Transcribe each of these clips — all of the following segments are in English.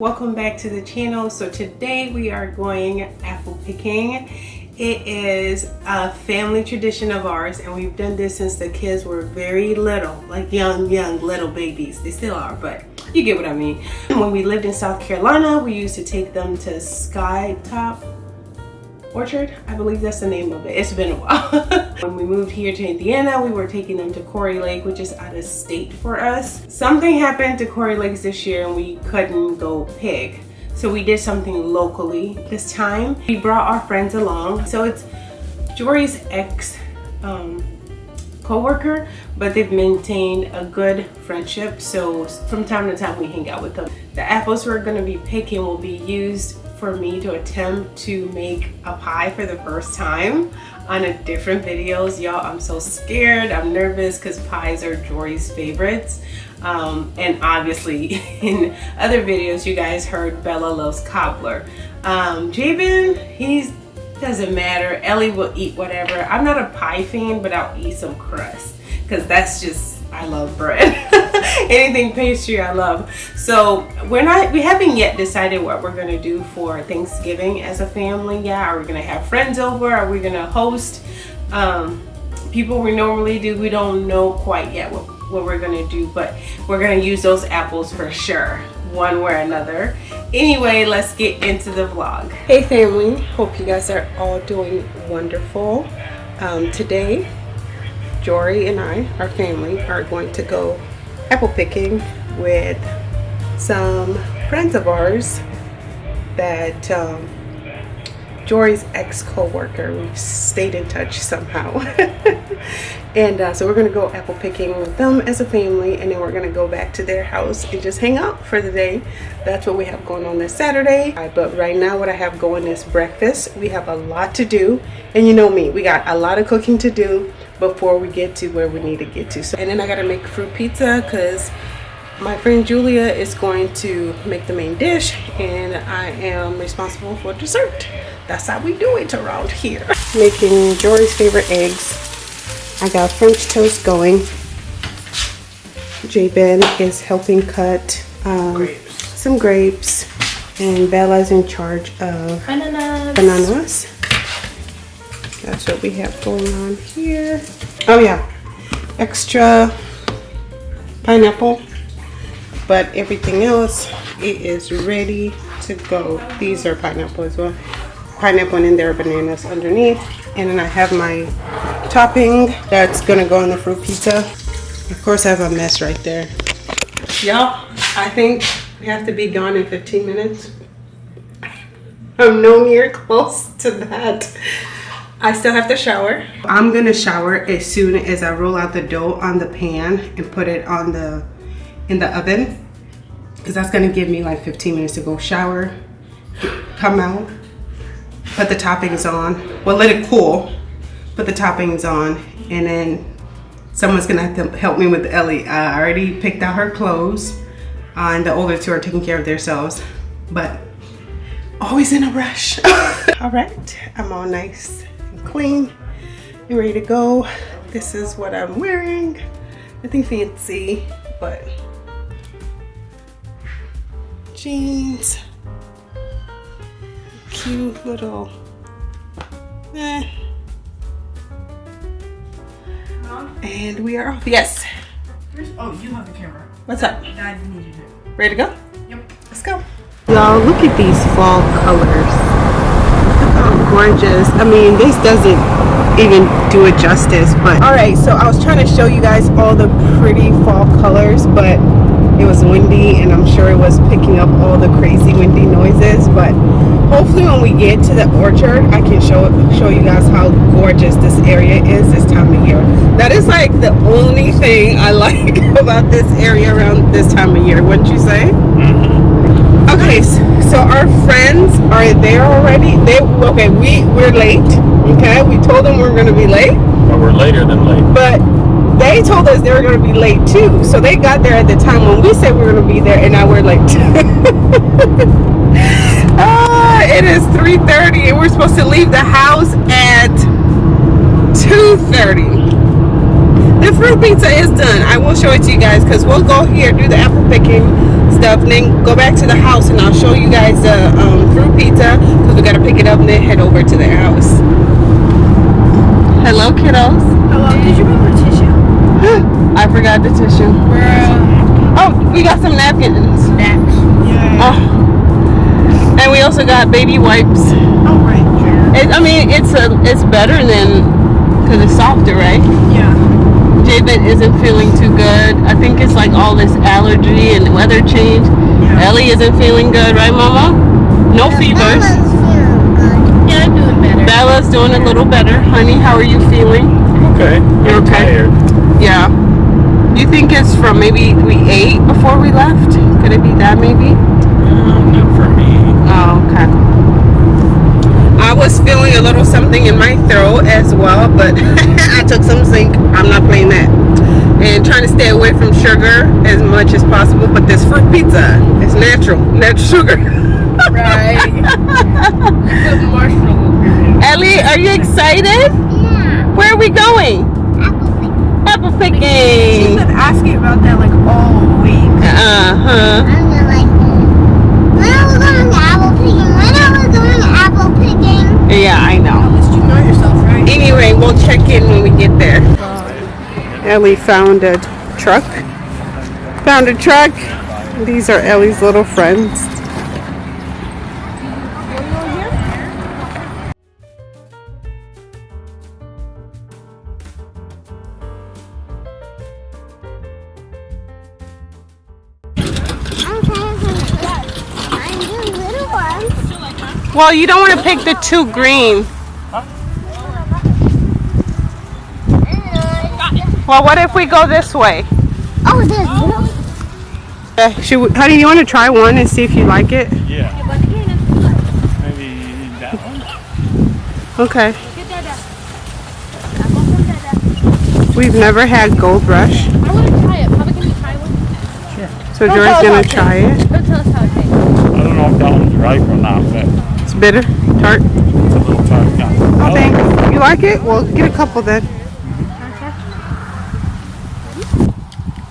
Welcome back to the channel. So today we are going apple picking. It is a family tradition of ours and we've done this since the kids were very little, like young, young little babies. They still are, but you get what I mean. When we lived in South Carolina, we used to take them to Sky Top Orchard. I believe that's the name of it. It's been a while. when we moved here to Indiana, we were taking them to Quarry Lake, which is out of state for us. Something happened to Quarry Lakes this year and we couldn't go pig. So we did something locally this time. We brought our friends along. So it's Jory's ex um, co-worker, but they've maintained a good friendship. So from time to time we hang out with them. The apples we're gonna be picking will be used for me to attempt to make a pie for the first time on a different videos. Y'all, I'm so scared. I'm nervous because pies are Jory's favorites. Um, and obviously in other videos, you guys heard Bella loves cobbler. Um, Jabin, he's doesn't matter. Ellie will eat whatever. I'm not a pie fan, but I'll eat some crust because that's just, I love bread. anything pastry I love. So we're not, we haven't yet decided what we're gonna do for Thanksgiving as a family. Yeah, are we gonna have friends over? Are we gonna host um, people we normally do? We don't know quite yet what, what we're gonna do, but we're gonna use those apples for sure one way or another. Anyway, let's get into the vlog. Hey family, hope you guys are all doing wonderful. Um, today, Jory and I, our family, are going to go apple picking with some friends of ours that um, Jory's ex-co-worker. We've stayed in touch somehow. and uh, so we're gonna go apple picking with them as a family and then we're gonna go back to their house and just hang out for the day. That's what we have going on this Saturday. But right now what I have going is breakfast. We have a lot to do. And you know me, we got a lot of cooking to do before we get to where we need to get to. So, and then I gotta make fruit pizza because my friend Julia is going to make the main dish and I am responsible for dessert. That's how we do it around here. Making Jory's favorite eggs. I got French toast going. Jabin is helping cut um, grapes. some grapes and Bella's in charge of bananas. bananas. That's what we have going on here. Oh yeah, extra pineapple, but everything else, it is ready to go. These are pineapple as well. Pineapple then there bananas underneath. And then I have my topping that's gonna go on the fruit pizza. Of course I have a mess right there. Y'all, I think we have to be gone in 15 minutes. I'm no near close to that. I still have to shower. I'm gonna shower as soon as I roll out the dough on the pan and put it on the in the oven because that's gonna give me like 15 minutes to go shower, come out, put the toppings on. Well, let it cool, put the toppings on, and then someone's gonna have to help me with Ellie. I already picked out her clothes, uh, and the older two are taking care of themselves, but always in a rush. all right, I'm all nice and clean and ready to go. This is what I'm wearing. Nothing fancy, but jeans, cute little, eh. And we are off. Yes. Oh, you have the camera. What's up? I need you. Ready to go? Yep. Let's go. Y'all, look at these fall colors how gorgeous. I mean, this doesn't even do it justice, but all right. So I was trying to show you guys all the pretty fall colors, but it was windy and I'm sure it was picking up all the crazy windy noises. But hopefully when we get to the orchard, I can show show you guys how gorgeous this area is this time of year. That is like the only thing I like about this area around this time of year, wouldn't you say? Mm -hmm. Okay, so our friends are there already. They okay. We we're late. Okay, we told them we are gonna be late. Well, we're later than late. But they told us they were gonna be late too. So they got there at the time when we said we were gonna be there, and now we're late. it is 3:30, and we're supposed to leave the house at 2:30 the fruit pizza is done i will show it to you guys because we'll go here do the apple picking stuff, and then go back to the house, and I'll show you guys the um, fruit pizza because we gotta pick it up and then head over to their house. Hello, kiddos. Hello, did you bring the tissue? I forgot the tissue. Oh, we got some napkins. Yeah. Oh. And we also got baby wipes. Oh, right. Yeah. It, I mean, it's a, it's better than because it's softer, right? Yeah. Jabin isn't feeling too good. I think it's like all this allergy and weather change. Yeah. Ellie isn't feeling good, right, Mama? No fevers. Yeah, I'm doing better. Bella's doing a little better. Honey, how are you feeling? Okay. You're I'm okay? tired. Yeah. Do You think it's from maybe we ate before we left? Could it be that maybe? Um, not for me. Oh, okay. I was feeling a little something in my throat as well, but I took some zinc. I'm not playing that. And trying to stay away from sugar as much as possible. But this fruit pizza is natural, natural sugar. Right. you put marshmallow. Ellie, are you excited? Yeah. Where are we going? Apple picking. Apple She's picking. been asking about that like all week. Uh huh. I'm gonna like when I was going to apple picking, when I was going to apple picking, Yeah, I know. At least you know yourself, right? Anyway, we'll check in when we get there. Uh, Ellie found a truck. Found a truck. These are Ellie's little friends. Well, you don't want to pick the two green. Well, what if we go this way? Oh, there's little. Uh, should we, honey, you want to try one and see if you like it? Yeah. Maybe that one? Okay. We've never had Gold Rush, I want to try it. Papa, can you try one? so Jory's gonna try it. Go tell us how it tastes. I don't know if that one's ripe or not, but It's bitter, tart. it's a little tart. Yeah. Oh, thanks. You like it? Well, get a couple then.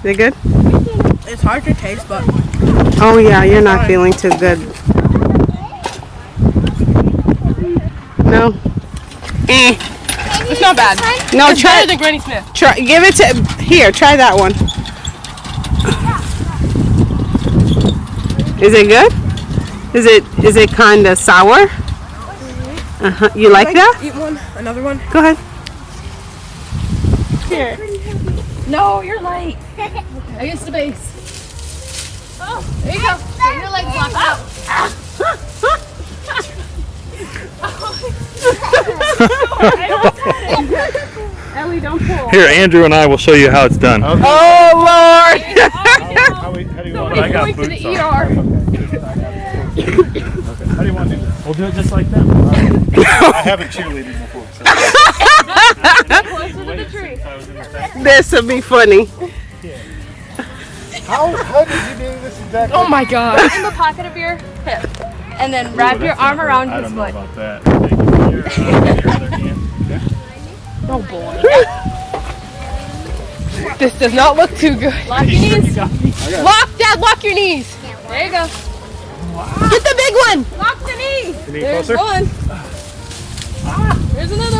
They good? It's hard to taste, but Oh yeah, you're not feeling too good. No. Eh. It's not bad. No, It's try better than Granny Smith. Try, give it to here. Try that one. Is it good? Is it is it kind of sour? Uh huh. You like that? eat one, another one. Go ahead. Here. No, you're light. Against the base. Oh, there you go. Get your legs locked out. Ellie, don't pull. Here, Andrew and I will show you how it's done. Oh Lord! How, do you want I got Going to the boots on. ER. How do you want to do this? We'll do it just like that. I haven't cheerleaded before. So. Closer to the tree. I was in the thing. this would be funny. How, how did you do this exactly? Oh my god. In the pocket of your hip. And then wrap your arm around I his don't know foot. about that. Take it with your, uh, your other hand. Oh boy. this does not look too good. Lock your knees. Lock, Dad, lock your knees. There you go. Get the big one. Lock the knee. Can you There's closer? one. Ah, there's another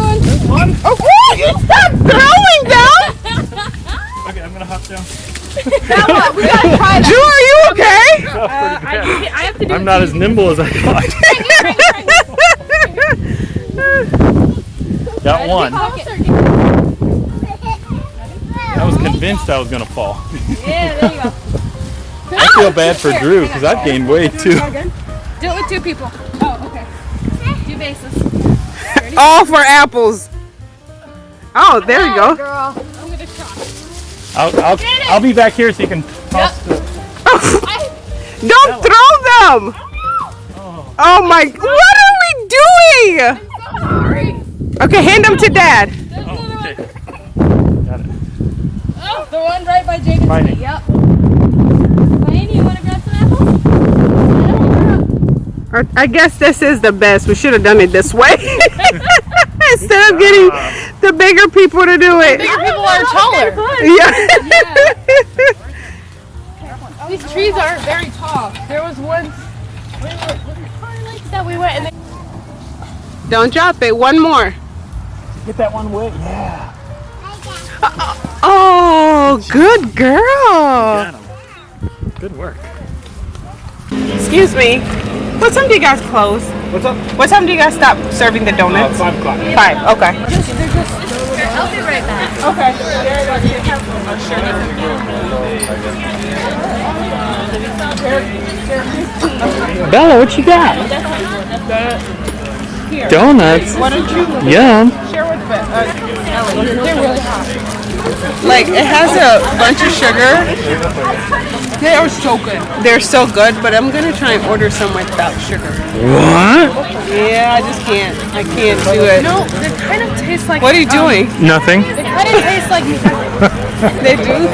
one. Oh, oh, you stop throwing them! Okay, I'm gonna hop down. That one. We gotta try Drew, are you okay? That was pretty uh, I, bad. you- I have to do I'm not as nimble as I thought. Got one. Pocket. I was convinced I was gonna fall. Yeah, there you go. I feel bad for Drew because I've gained weight too. Do it with two people. Oh, okay. Two bases. All for apples. Oh, there you go. Girl. I'm gonna try. I'll, I'll, I'll be back here so you can toss the. Don't throw them! Oh my, what are we doing? Sorry. Okay, hand them to dad. Oh, okay. Got it. Oh, the one right by Jacob's Yep. Wayne, you want to grab some apples? Or- I guess this is the best. We should have done it this way. Instead of getting the bigger people to do it. Bigger people are taller. Yeah. These trees aren't very tall. There was one. We were, was it Pine Lakes that we went and they Don't drop it. One more. Get that one way. Yeah. Uh, oh, good girl. Good work. Excuse me. What time do you guys close? What's up? What time do you guys stop serving the Uh, donuts? five o'clock. Five. Okay. Just, I'll be right back. Okay. Bella, what you got? Donuts. Why don't you Yum. share with Be- uh, They're really hot. Like it has a bunch of sugar. They are so good. They're so good, but I'm gonna try and order some without sugar. What? Yeah, I just can't. I can't do it. No, they kind of taste like. What are you um, doing? Nothing. They kind of taste like. They do.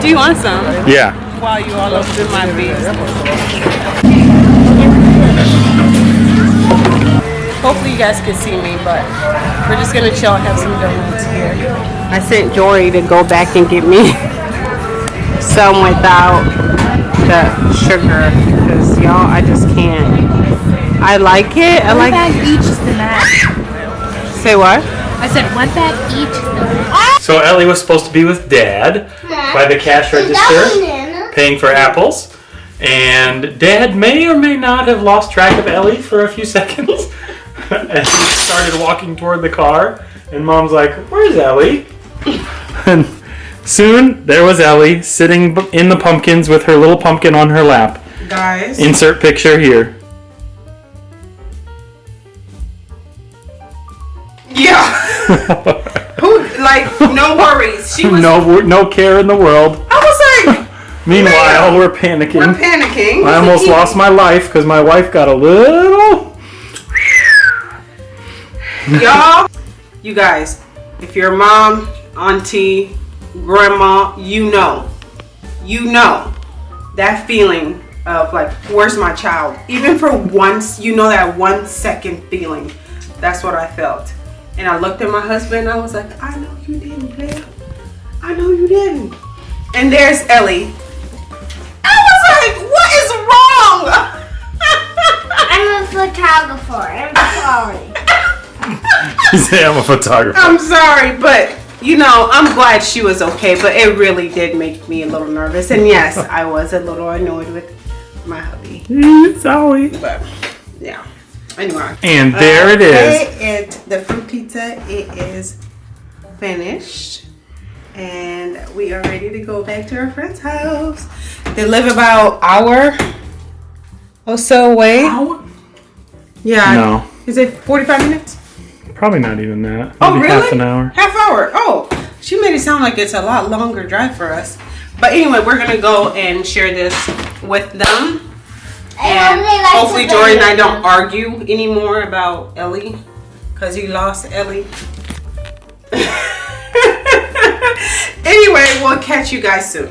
Do you want some? Yeah. While you all up in my face. Guys can see me, but we're just gonna chill and have some donuts here. I sent Jory to go back and get me some without the sugar, because y'all, I just can't. I like it. I like. bag each is the max. Say what? I said one bag each is the max. Ah! So Ellie was supposed to be with Dad by the cash register, paying for apples. And Dad may or may not have lost track of Ellie for a few seconds. and he started walking toward the car. And Mom's like, Where's Ellie? and soon there was Ellie sitting in the pumpkins with her little pumpkin on her lap. Guys. Insert picture here. Yeah. Who like no worries. She was. no, no care in the world. I was like, Meanwhile, we're we're panicking. panicking. I almost lost my life because my wife got a little. Y'all, you guys, if your mom, auntie, grandma, you know, you know that feeling of like, where's my child? Even for once, you know that one second feeling. That's what I felt. And I looked at my husband. And I was like, I know you didn't, babe. I know you didn't. And there's Ellie. I was like, what is wrong? I'm a photographer. I'm sorry. I'm a photographer. I'm sorry, but you know, I'm glad she was okay, but it really did make me a little nervous. And yes, I was a little annoyed with my hubby. Mm-hmm. Sorry. But yeah. Anyway. And there uh, it is. It, the fruit pizza, it is finished. And we are ready to go back to our friend's house. They live about hour or so away. Yeah. No, Is it 45 minutes? Probably not even that. Oh, Maybe Oh, really? half an hour. Half hour. Oh, she made it sound like it's a lot longer drive for us. But anyway, we're gonna go and share this with them. And only like hopefully to Jory and I don't argue anymore about Ellie. Cause he lost Ellie. anyway, we'll catch you guys soon.